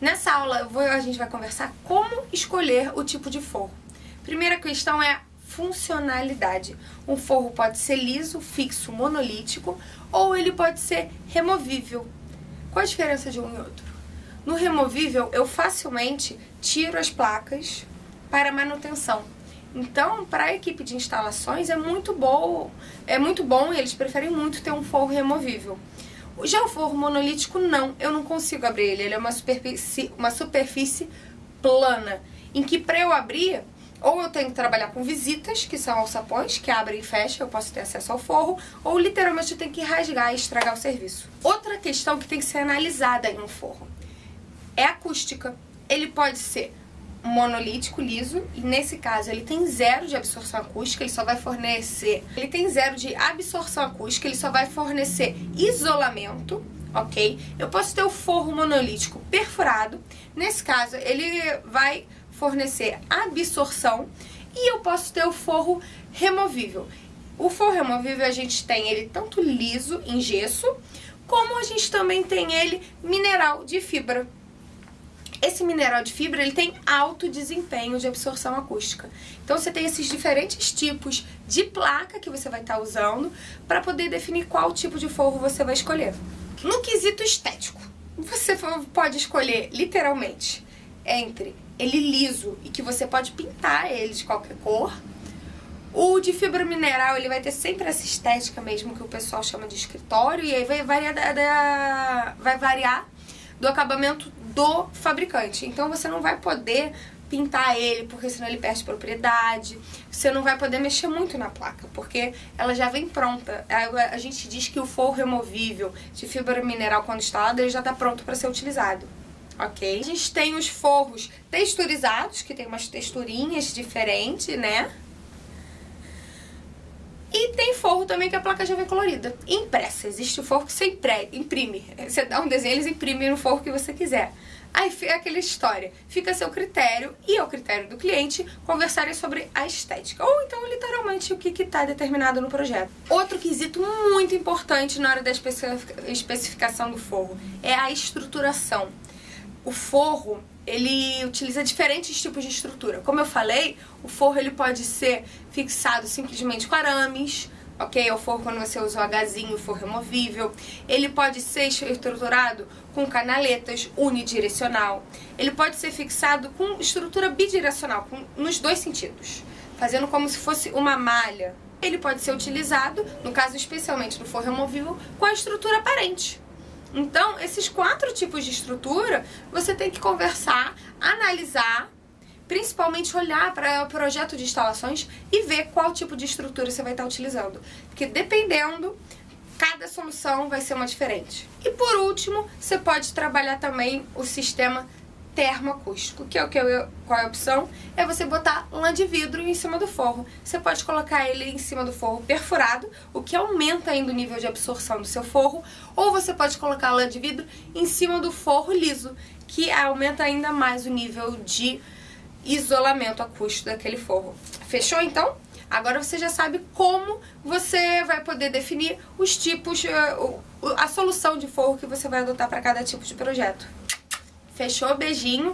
Nessa aula vou, a gente vai conversar como escolher o tipo de forro. Primeira questão é funcionalidade. Um forro pode ser liso, fixo, monolítico ou ele pode ser removível. Qual a diferença de um e outro? No removível, eu facilmente tiro as placas para manutenção. Então, para a equipe de instalações é muito bom, é muito bom e eles preferem muito ter um forro removível. Já o forro monolítico, não. Eu não consigo abrir ele. Ele é uma superfície, uma superfície plana. Em que para eu abrir, ou eu tenho que trabalhar com visitas, que são alçapões, que abrem e fecham, eu posso ter acesso ao forro, ou literalmente eu tenho que rasgar e estragar o serviço. Outra questão que tem que ser analisada em um forro é acústica. Ele pode ser monolítico liso e nesse caso ele tem zero de absorção acústica, ele só vai fornecer, ele tem zero de absorção acústica, ele só vai fornecer isolamento, ok? Eu posso ter o forro monolítico perfurado, nesse caso ele vai fornecer absorção e eu posso ter o forro removível. O forro removível a gente tem ele tanto liso, em gesso, como a gente também tem ele mineral de fibra, esse mineral de fibra ele tem alto desempenho de absorção acústica. Então você tem esses diferentes tipos de placa que você vai estar tá usando para poder definir qual tipo de forro você vai escolher. No quesito estético, você pode escolher literalmente entre ele liso e que você pode pintar ele de qualquer cor. O de fibra mineral, ele vai ter sempre essa estética mesmo que o pessoal chama de escritório e aí vai variar, da, da, vai variar do acabamento do fabricante. Então você não vai poder pintar ele, porque senão ele perde propriedade. Você não vai poder mexer muito na placa, porque ela já vem pronta. A gente diz que o forro removível de fibra mineral, quando instalado, ele já está pronto para ser utilizado. Ok? A gente tem os forros texturizados, que tem umas texturinhas diferentes, né? E tem também que a placa já vem colorida. Impressa. Existe o forro que você imprime. Você dá um desenho, eles imprimem no forro que você quiser. Aí é aquela história. Fica a seu critério e ao critério do cliente conversarem sobre a estética. Ou então, literalmente, o que está determinado no projeto. Outro quesito muito importante na hora da especificação do forro é a estruturação. O forro, ele utiliza diferentes tipos de estrutura. Como eu falei, o forro ele pode ser fixado simplesmente com arames, ok? O forro quando você usa o Hzinho, o forro removível. Ele pode ser estruturado com canaletas unidirecional. Ele pode ser fixado com estrutura bidirecional, com, nos dois sentidos, fazendo como se fosse uma malha. Ele pode ser utilizado, no caso especialmente do forro removível, com a estrutura aparente. Então, esses quatro tipos de estrutura, você tem que conversar, analisar, principalmente olhar para o projeto de instalações e ver qual tipo de estrutura você vai estar utilizando. Porque dependendo, cada solução vai ser uma diferente. E por último, você pode trabalhar também o sistema termoacústico, que é o que eu, qual é a opção? É você botar lã de vidro em cima do forro. Você pode colocar ele em cima do forro perfurado, o que aumenta ainda o nível de absorção do seu forro, ou você pode colocar lã de vidro em cima do forro liso, que aumenta ainda mais o nível de isolamento acústico daquele forro. Fechou então? Agora você já sabe como você vai poder definir os tipos, eh, a solução de forro que você vai adotar para cada tipo de projeto. Fechou? Beijinho.